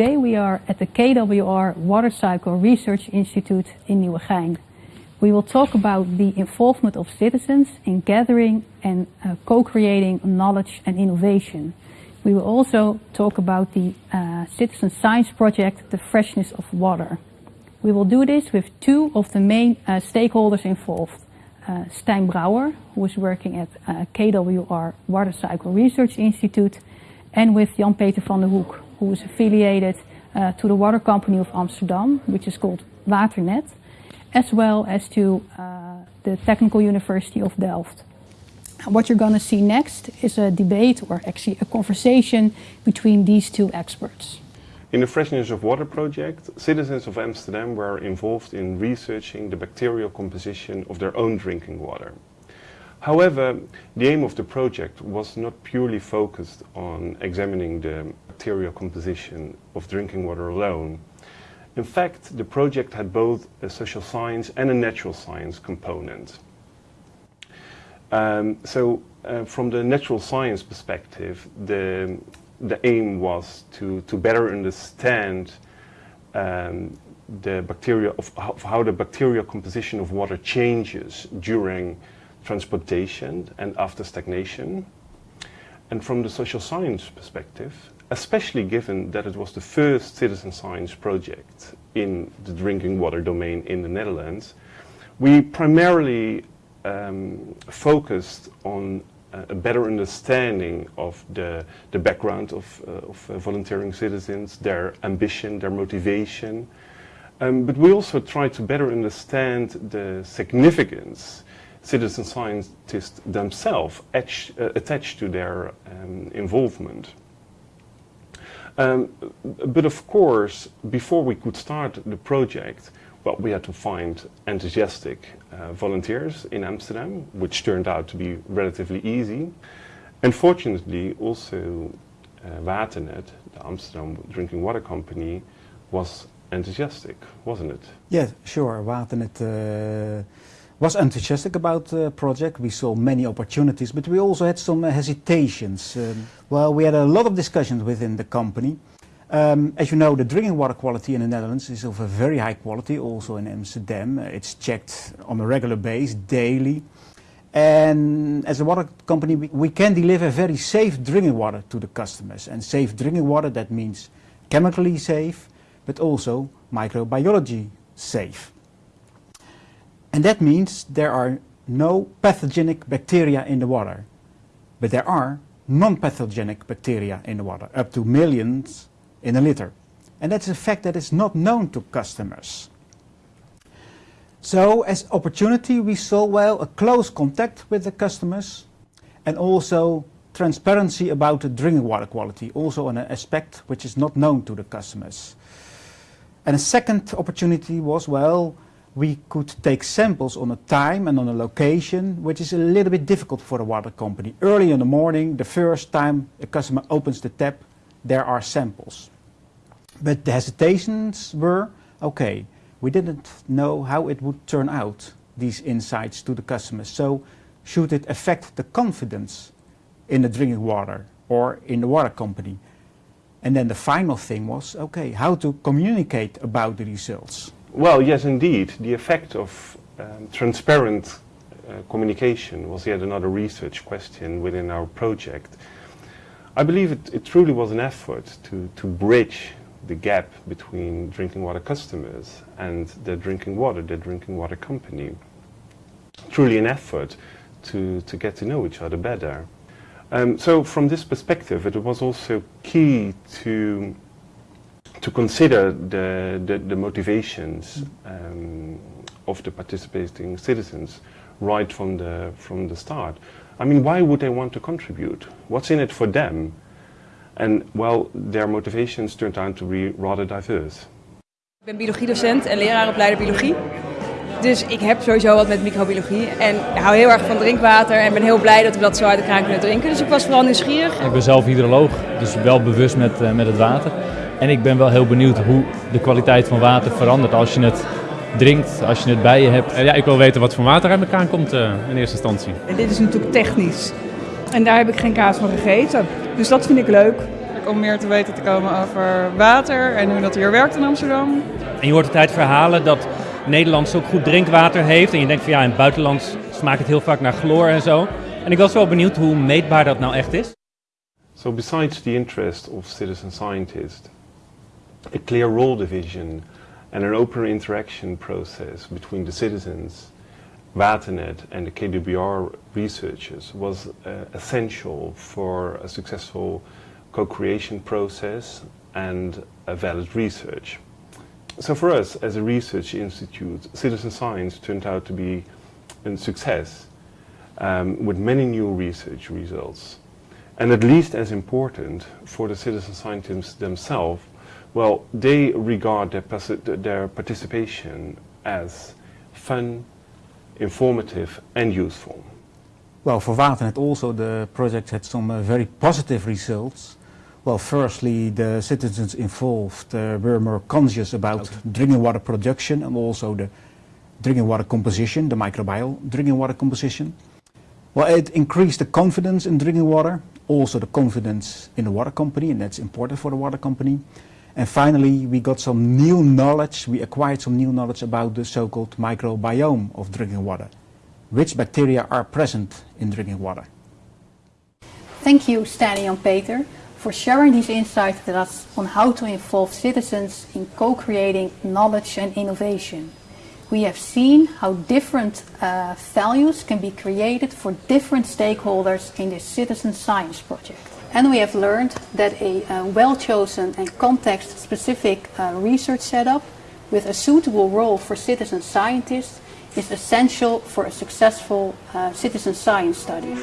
Today we are at the KWR Water Cycle Research Institute in Nieuwegein. We will talk about the involvement of citizens in gathering and uh, co-creating knowledge and innovation. We will also talk about the uh, citizen science project, The Freshness of Water. We will do this with two of the main uh, stakeholders involved. Uh, Stijn Brouwer, who is working at uh, KWR Water Cycle Research Institute, and with Jan-Peter van der Hoek, who is affiliated uh, to the water company of Amsterdam, which is called Waternet, as well as to uh, the Technical University of Delft. What you're going to see next is a debate or actually a conversation between these two experts. In the Freshness of Water project, citizens of Amsterdam were involved in researching the bacterial composition of their own drinking water. However, the aim of the project was not purely focused on examining the bacterial composition of drinking water alone. In fact, the project had both a social science and a natural science component. Um, so, uh, from the natural science perspective, the, the aim was to, to better understand um, the bacteria of of how the bacterial composition of water changes during transportation and after stagnation. And from the social science perspective, especially given that it was the first citizen science project in the drinking water domain in the Netherlands, we primarily um, focused on a better understanding of the, the background of, uh, of uh, volunteering citizens, their ambition, their motivation. Um, but we also tried to better understand the significance citizen scientists themselves etch, uh, attach to their um, involvement. Um, but of course, before we could start the project, well, we had to find enthusiastic uh, volunteers in Amsterdam, which turned out to be relatively easy. And fortunately, also uh, Waternet, the Amsterdam drinking water company, was enthusiastic, wasn't it? Yes, sure. Waternet uh, was enthusiastic about the project. We saw many opportunities, but we also had some hesitations. Um, well, we had a lot of discussions within the company. Um, as you know, the drinking water quality in the Netherlands is of a very high quality, also in Amsterdam. Uh, it's checked on a regular basis, daily. And as a water company, we, we, can deliver very safe drinking water to the customers. And safe drinking water, that means chemically safe, but also microbiology safe. And that means there are no pathogenic bacteria in the water. But there are non-pathogenic bacteria in the water, up to millions in a liter. And that's a fact that is not known to customers. So as opportunity we saw well a close contact with the customers and also transparency about the drinking water quality, also an aspect which is not known to the customers. And a second opportunity was, well, we could take samples on a time and on a location, which is a little bit difficult for a water company. Early in the morning, the first time a customer opens the tap, there are samples. But the hesitations were, okay, we didn't know how it would turn out, these insights to the customers. So should it affect the confidence in the drinking water or in the water company? And then the final thing was, okay, how to communicate about the results. Well, yes, indeed. The effect of um, transparent uh, communication was yet another research question within our project. I believe it, it truly was an effort to, to bridge the gap between drinking water customers and the drinking water, the drinking water company. Truly an effort to, to get to know each other better. Um, so from this perspective, it was also key to to consider the, the, the motivations um, of the participating citizens right from the, from the start. I mean, why would they want to contribute? What's in it for them? And well, their motivations turned out to be rather diverse. Ik ben biologiedocent en leraaropleider biologie. Dus ik heb sowieso wat met microbiologie en hou heel erg van drinkwater en ben heel blij dat we dat zo uit de kraan kunnen drinken. Dus ik was vooral nieuwsgierig. Ik ben zelf hydroloog, dus wel bewust met, uh, met het water. En ik ben wel heel benieuwd hoe de kwaliteit van water verandert als je het drinkt, als je het bij je hebt. Ja, ik wil weten wat voor water uit elkaar komt uh, in eerste instantie. En dit is natuurlijk technisch. En daar heb ik geen kaas van gegeten. Dus dat vind ik leuk. om meer te weten te komen over water en hoe dat hier werkt in Amsterdam. En je hoort altijd verhalen dat Nederland zo goed drinkwater heeft. En je denkt van ja, in het buitenland smaakt het heel vaak naar chloor en zo. En ik was wel benieuwd hoe meetbaar dat nou echt is. So besides the interest of citizen scientists, a clear role division and an open interaction process between the citizens, Waternet and the KWR researchers was uh, essential for a successful co-creation process and a valid research. So for us as a research institute, citizen science turned out to be a success um, with many new research results. And at least as important for the citizen scientists themselves, well, they regard their, their participation as fun, informative and useful. Well, for Waternet also the project had some uh, very positive results. Well, firstly, the citizens involved uh, were more conscious about drinking water production and also the drinking water composition, the microbial drinking water composition. Well, it increased the confidence in drinking water, also the confidence in the water company, and that's important for the water company. And finally, we got some new knowledge, we acquired some new knowledge about the so-called microbiome of drinking water. Which bacteria are present in drinking water? Thank you, Stijn and Peter, for sharing these insights with us on how to involve citizens in co-creating knowledge and innovation. We have seen how different uh, values can be created for different stakeholders in this citizen science project. And we have learned that a uh, well-chosen and context-specific uh, research setup with a suitable role for citizen scientists is essential for a successful uh, citizen science study.